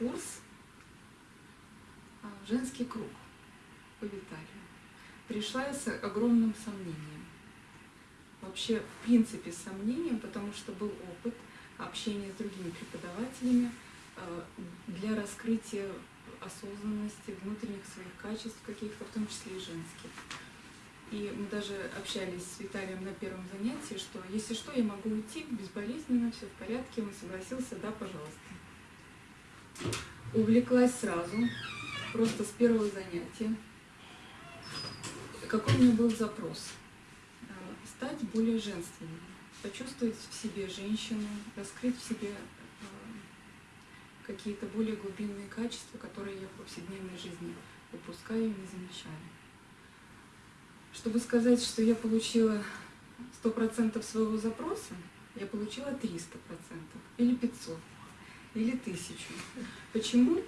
курс а, «Женский круг» по Виталию. Пришла я с огромным сомнением. Вообще, в принципе, с сомнением, потому что был опыт общения с другими преподавателями а, для раскрытия осознанности, внутренних своих качеств каких-то, в том числе и женских. И мы даже общались с Виталием на первом занятии, что если что, я могу уйти безболезненно, все в порядке. Он согласился, да, пожалуйста. Увлеклась сразу, просто с первого занятия. Какой у меня был запрос? А, стать более женственной, почувствовать в себе женщину, раскрыть в себе а, какие-то более глубинные качества, которые я в повседневной жизни упускаю и не замечаю. Чтобы сказать, что я получила 100% своего запроса, я получила 300% или 500 или 1000. Почему?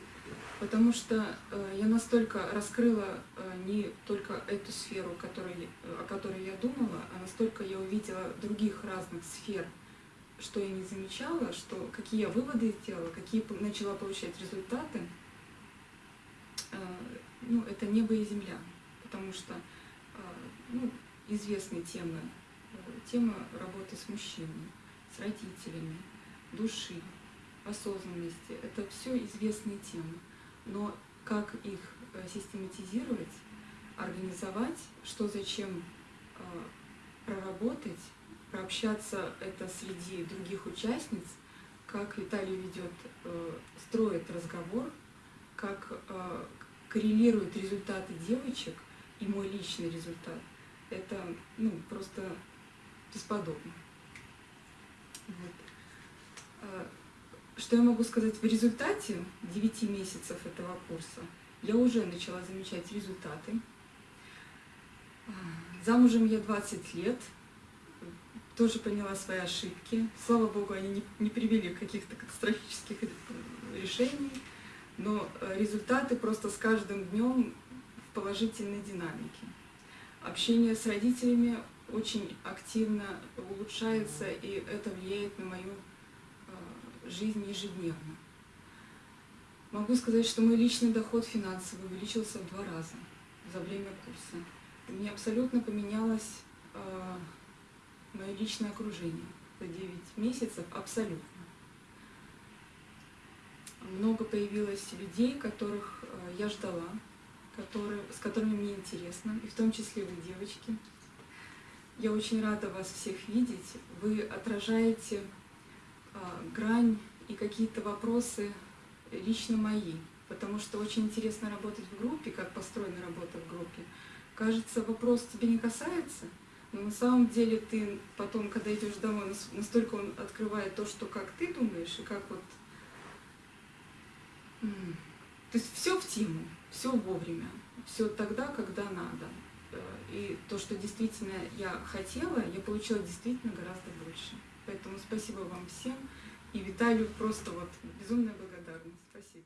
Потому что э, я настолько раскрыла э, не только эту сферу, который, о которой я думала, а настолько я увидела других разных сфер, что я не замечала, что какие я выводы сделала, какие начала получать результаты. Э, ну, это небо и земля, потому что ну, известные темы, тема работы с мужчинами, с родителями, души, осознанности. Это все известные темы. Но как их э, систематизировать, организовать, что зачем э, проработать, прообщаться это среди других участниц, как Виталий ведет, э, строит разговор, как коррелирует результаты девочек и мой личный результат, это ну, просто бесподобно. Вот. Что я могу сказать в результате 9 месяцев этого курса? Я уже начала замечать результаты. А, замужем я 20 лет, тоже поняла свои ошибки. Слава Богу, они не, не привели к каких-то катастрофических решений, но э, результаты просто с каждым днем в положительной динамике. Общение с родителями очень активно улучшается, и это влияет на мою жизнь ежедневно. Могу сказать, что мой личный доход финансовый увеличился в два раза за время курса. У меня абсолютно поменялось э, мое личное окружение за 9 месяцев, абсолютно. Много появилось людей, которых э, я ждала, которые, с которыми мне интересно, и в том числе вы, девочки. Я очень рада вас всех видеть. Вы отражаете грань и какие-то вопросы лично мои, потому что очень интересно работать в группе, как построена работа в группе. Кажется, вопрос тебе не касается, но на самом деле ты потом, когда идешь домой, настолько он открывает то, что как ты думаешь, и как вот... То есть все в тему, все вовремя, все тогда, когда надо. Э, и то, что действительно я хотела, я получила действительно гораздо больше. Поэтому спасибо вам всем. И Виталию просто вот безумная благодарность. Спасибо.